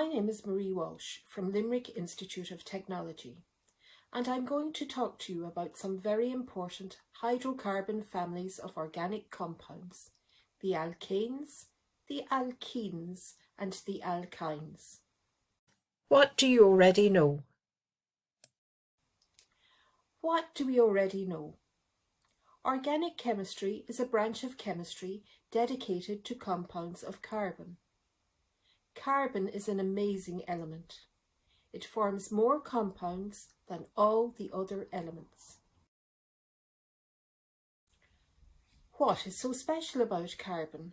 My name is Marie Walsh from Limerick Institute of Technology and I'm going to talk to you about some very important hydrocarbon families of organic compounds, the alkanes, the alkenes and the alkynes. What do you already know? What do we already know? Organic chemistry is a branch of chemistry dedicated to compounds of carbon. Carbon is an amazing element. It forms more compounds than all the other elements. What is so special about carbon?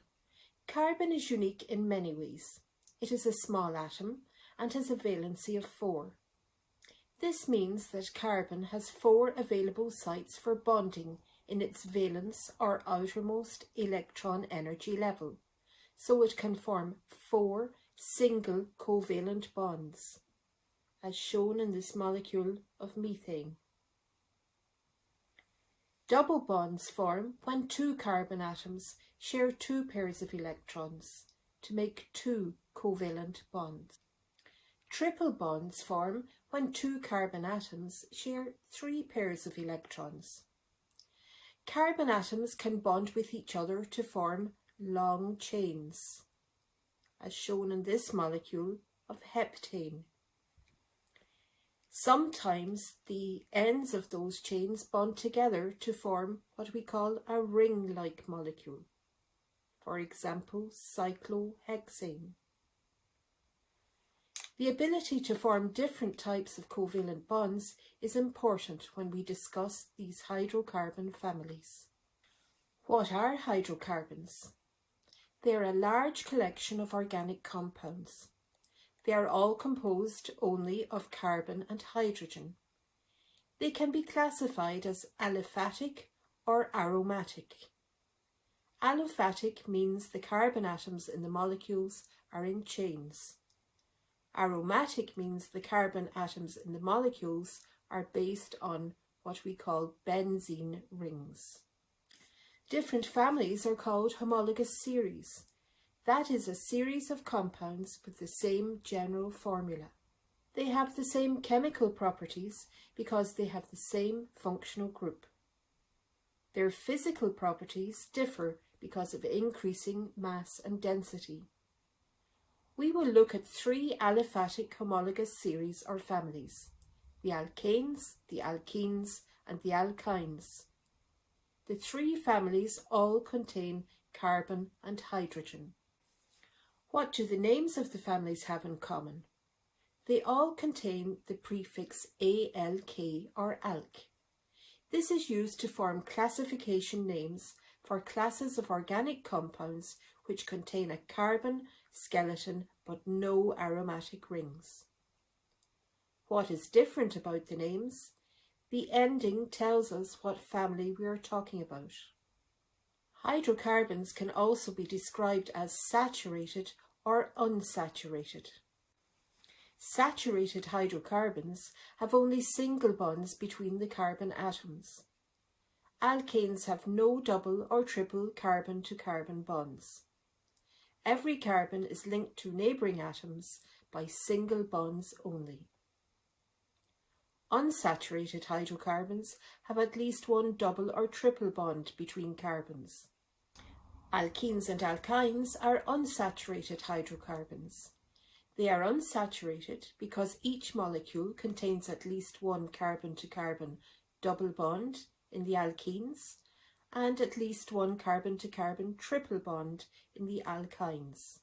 Carbon is unique in many ways. It is a small atom and has a valency of 4. This means that carbon has four available sites for bonding in its valence or outermost electron energy level, so it can form four single covalent bonds, as shown in this molecule of methane. Double bonds form when two carbon atoms share two pairs of electrons to make two covalent bonds. Triple bonds form when two carbon atoms share three pairs of electrons. Carbon atoms can bond with each other to form long chains as shown in this molecule of heptane. Sometimes the ends of those chains bond together to form what we call a ring-like molecule, for example cyclohexane. The ability to form different types of covalent bonds is important when we discuss these hydrocarbon families. What are hydrocarbons? They are a large collection of organic compounds. They are all composed only of carbon and hydrogen. They can be classified as aliphatic or aromatic. Aliphatic means the carbon atoms in the molecules are in chains. Aromatic means the carbon atoms in the molecules are based on what we call benzene rings. Different families are called homologous series. That is a series of compounds with the same general formula. They have the same chemical properties because they have the same functional group. Their physical properties differ because of increasing mass and density. We will look at three aliphatic homologous series or families, the alkanes, the alkenes and the alkynes. The three families all contain carbon and hydrogen. What do the names of the families have in common? They all contain the prefix ALK or ALK. This is used to form classification names for classes of organic compounds which contain a carbon skeleton but no aromatic rings. What is different about the names? The ending tells us what family we are talking about. Hydrocarbons can also be described as saturated or unsaturated. Saturated hydrocarbons have only single bonds between the carbon atoms. Alkanes have no double or triple carbon-to-carbon -carbon bonds. Every carbon is linked to neighbouring atoms by single bonds only. Unsaturated hydrocarbons have at least one double or triple bond between carbons. Alkenes and alkynes are unsaturated hydrocarbons. They are unsaturated because each molecule contains at least one carbon-to-carbon -carbon double bond in the alkenes and at least one carbon-to-carbon -carbon triple bond in the alkynes.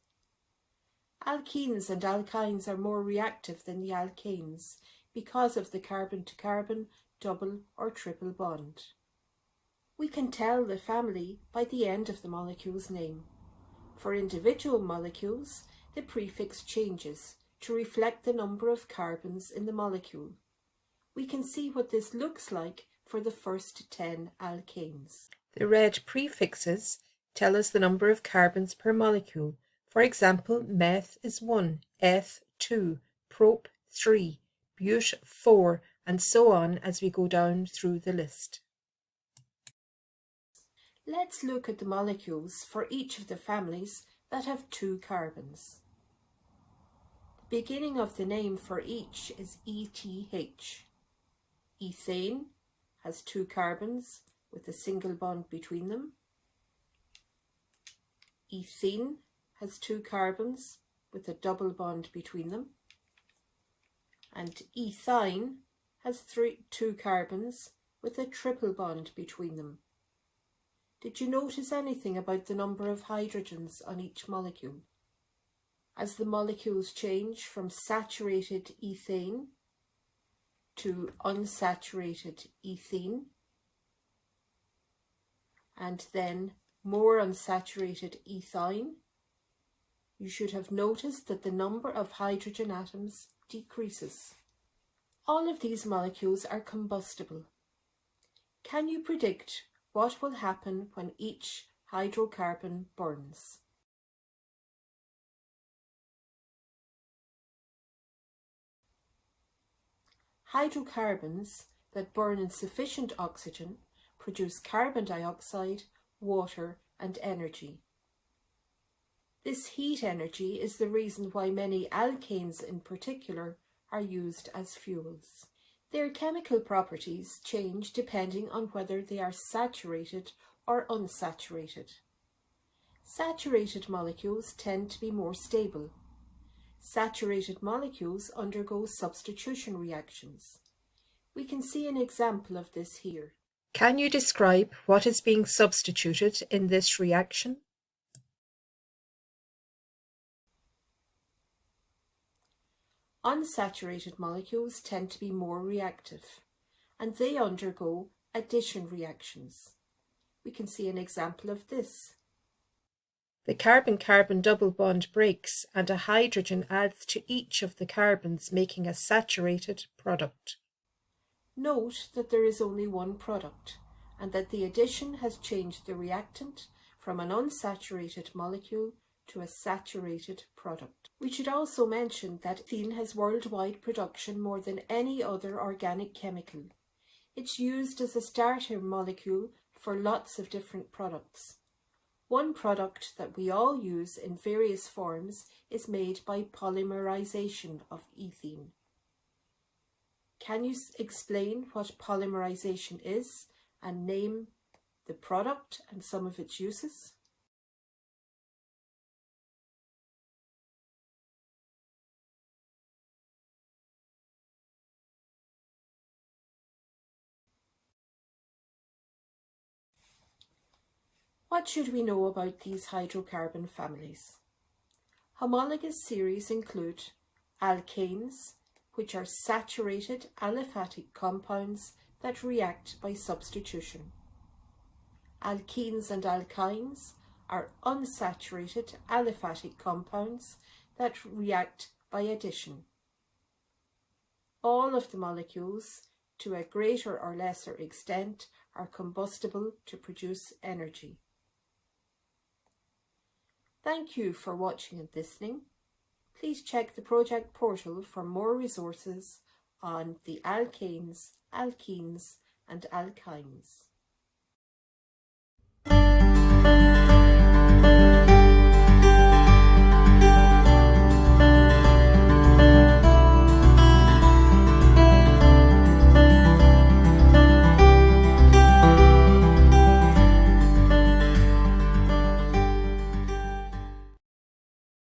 Alkenes and alkynes are more reactive than the alkanes because of the carbon-to-carbon -carbon double or triple bond. We can tell the family by the end of the molecule's name. For individual molecules, the prefix changes to reflect the number of carbons in the molecule. We can see what this looks like for the first 10 alkanes. The red prefixes tell us the number of carbons per molecule. For example, meth is 1, eth 2, prop 3, but 4 and so on as we go down through the list. Let's look at the molecules for each of the families that have two carbons. The beginning of the name for each is ETH. Ethane has two carbons with a single bond between them. Ethene has two carbons with a double bond between them. And ethyne has three, two carbons with a triple bond between them. Did you notice anything about the number of hydrogens on each molecule? As the molecules change from saturated ethane to unsaturated ethene, and then more unsaturated ethyne, you should have noticed that the number of hydrogen atoms decreases. All of these molecules are combustible. Can you predict what will happen when each hydrocarbon burns? Hydrocarbons that burn in sufficient oxygen produce carbon dioxide, water and energy. This heat energy is the reason why many alkanes in particular are used as fuels. Their chemical properties change depending on whether they are saturated or unsaturated. Saturated molecules tend to be more stable. Saturated molecules undergo substitution reactions. We can see an example of this here. Can you describe what is being substituted in this reaction? Unsaturated molecules tend to be more reactive and they undergo addition reactions. We can see an example of this. The carbon-carbon double bond breaks and a hydrogen adds to each of the carbons making a saturated product. Note that there is only one product and that the addition has changed the reactant from an unsaturated molecule to a saturated product. We should also mention that ethene has worldwide production more than any other organic chemical. It's used as a starter molecule for lots of different products. One product that we all use in various forms is made by polymerization of ethene. Can you explain what polymerization is and name the product and some of its uses? What should we know about these hydrocarbon families? Homologous series include alkanes, which are saturated aliphatic compounds that react by substitution. Alkenes and alkynes are unsaturated aliphatic compounds that react by addition. All of the molecules, to a greater or lesser extent, are combustible to produce energy. Thank you for watching and listening. Please check the project portal for more resources on the alkanes, alkenes and alkynes.